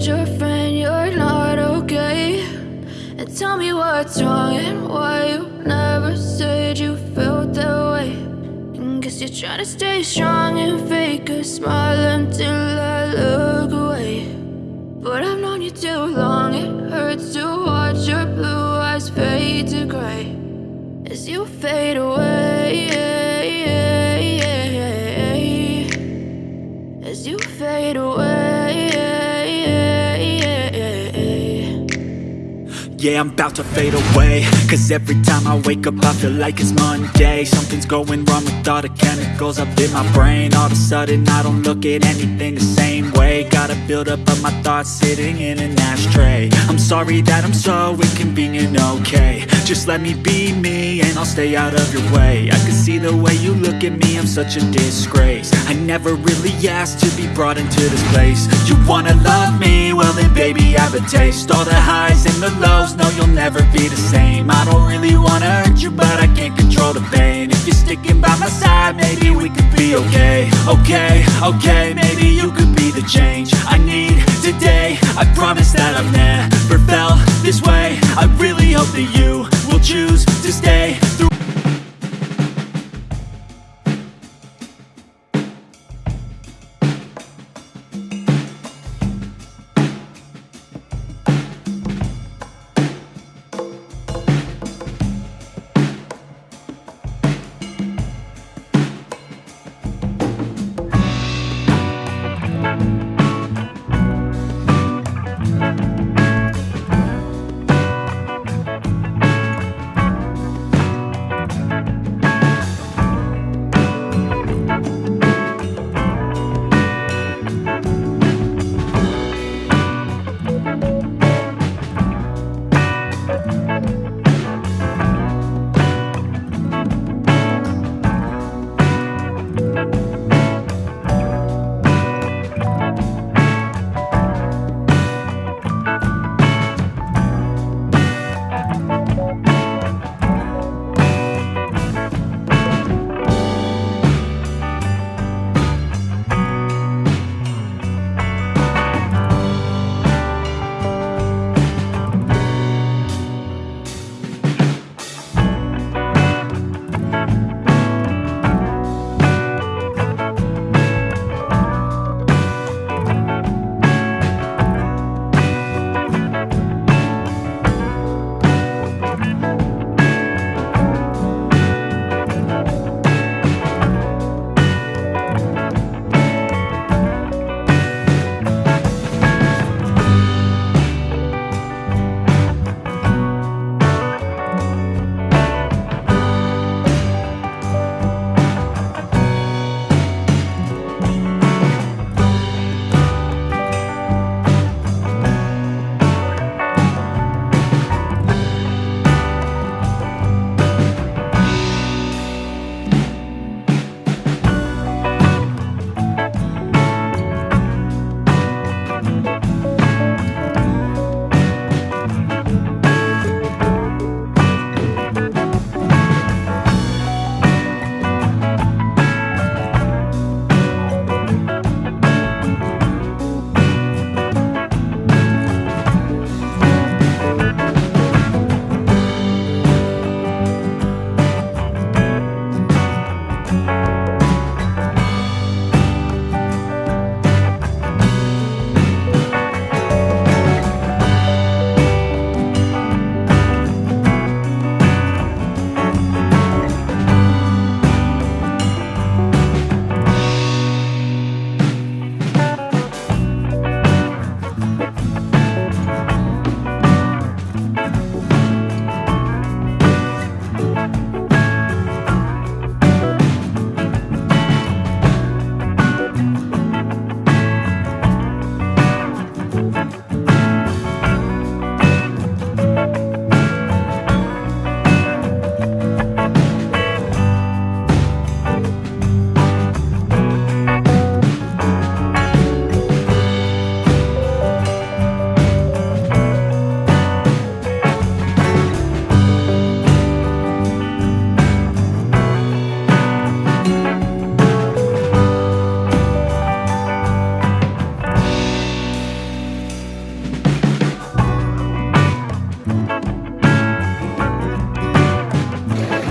told your friend you're not okay. And tell me what's wrong and why you never said you felt that way. And guess you're trying to stay strong and fake a smile until I look away. But I've known you too long, it hurts to watch your blue eyes fade to gray as you fade away. Yeah, I'm about to fade away. Cause every time I wake up I feel like it's Monday. Something's going wrong with all the chemicals up in my brain. All of a sudden I don't look at anything the same way. Gotta build up of my thoughts sitting in an ashtray. I'm sorry that I'm so inconvenient, okay Just let me be me and I'll stay out of your way. I can see the way you look at me, I'm such a disgrace. I never really asked to be brought into this place. You wanna love me? Well then baby I have a taste. All the highs and the lows, no you'll never be the same. I don't really wanna hurt you but I can't control the pain. If you're sticking by my side maybe we could be okay. Okay, okay, maybe you could be the change I need today. I promise that I've never felt this way. I really hope that you will choose to stay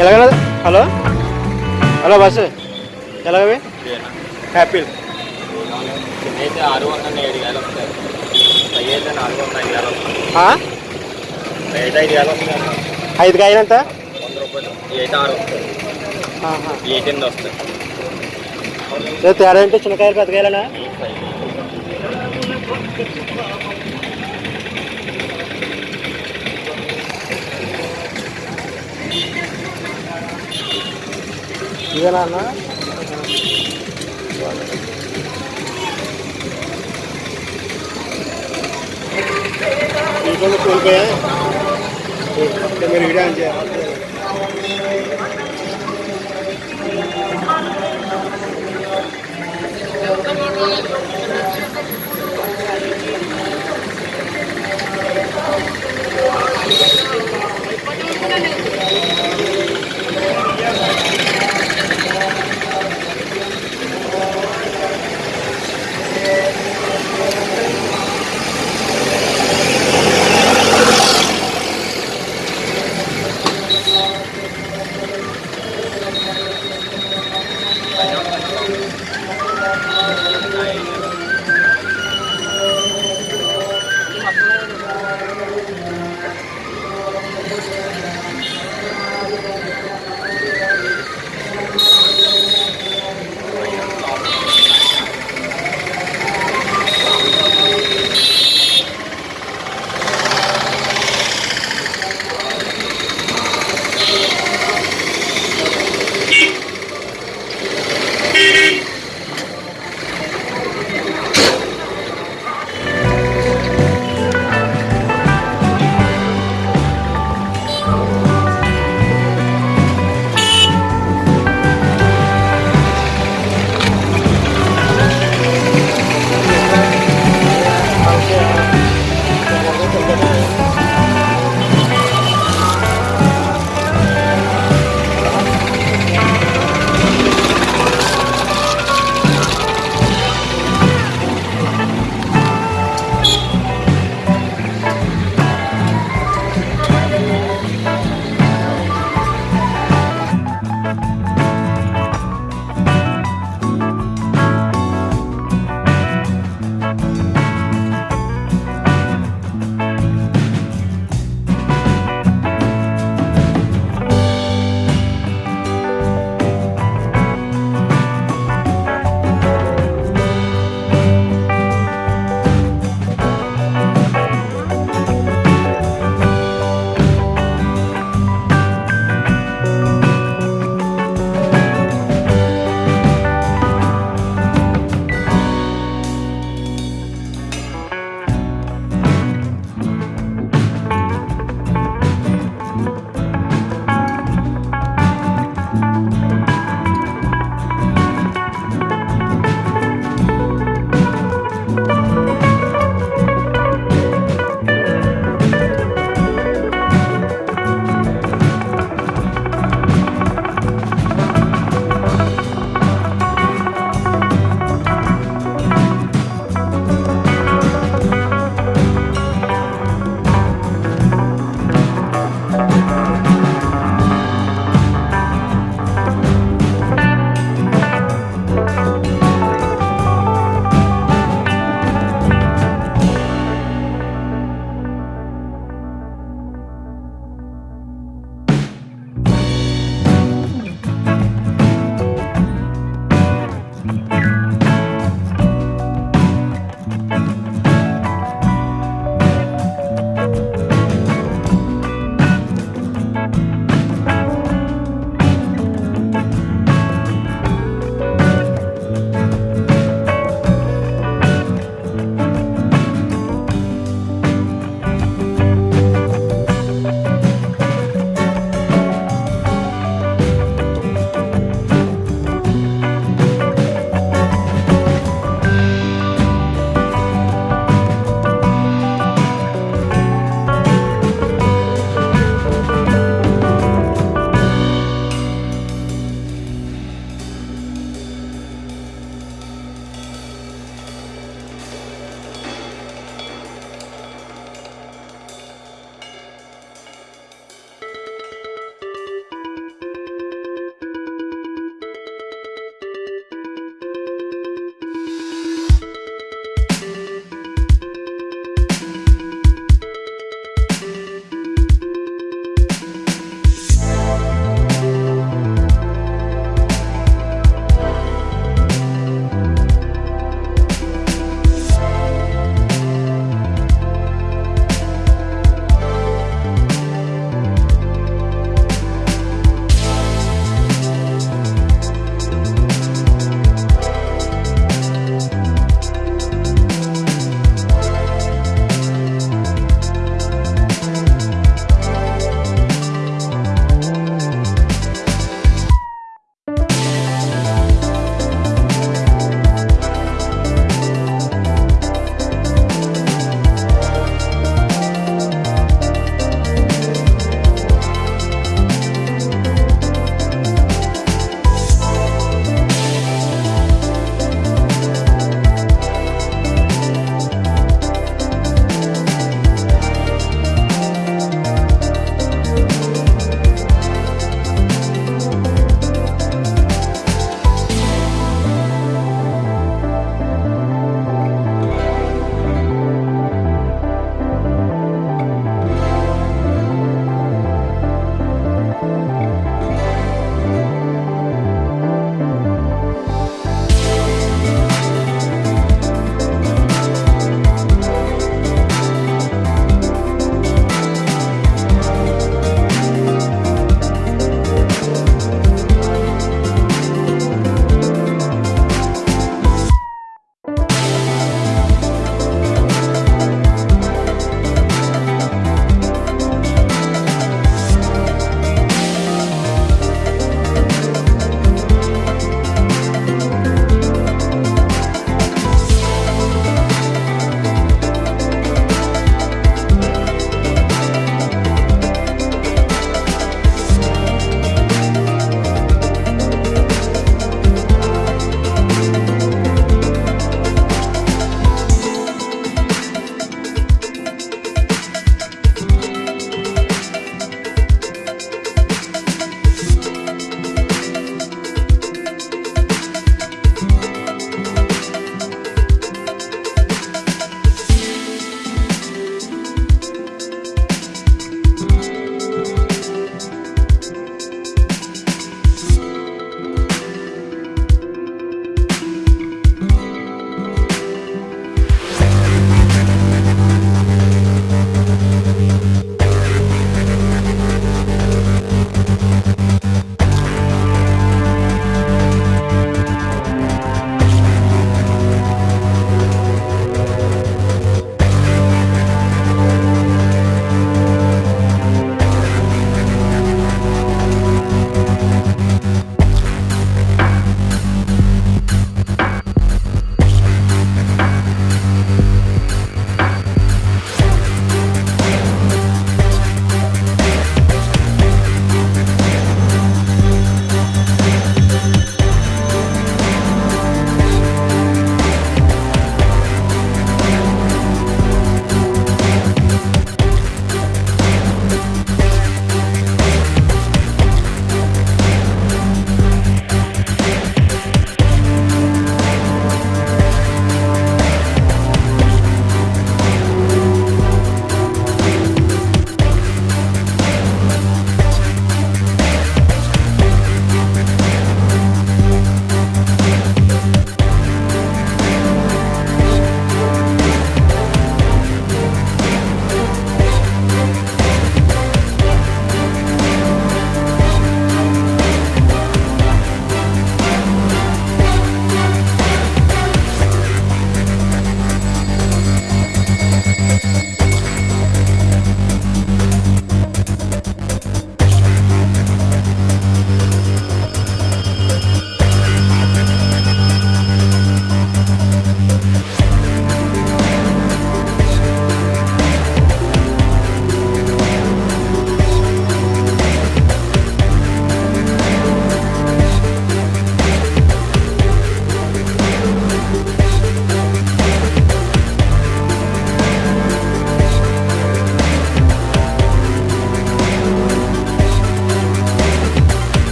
ఎలాగ? Hello? Hello bus ఎలాగవి? అయితే ఆరు వందల ఏడు వేలు వస్తాయి. పై అయితే నాలుగు వందల ఐదు వేలు వస్తాయి. ఐదు వేలు వస్తాయి ఐదు కాయలు ఎంత వంద రూపాయలు. ఆరు వస్తాయి. ఎనిమిది వస్తాయి. తేడా ఏంటి? చిన్న కాయలు ఇదేనా ఇంట్లో కోల్పోయా మీరు వీడియో అని చేయాలి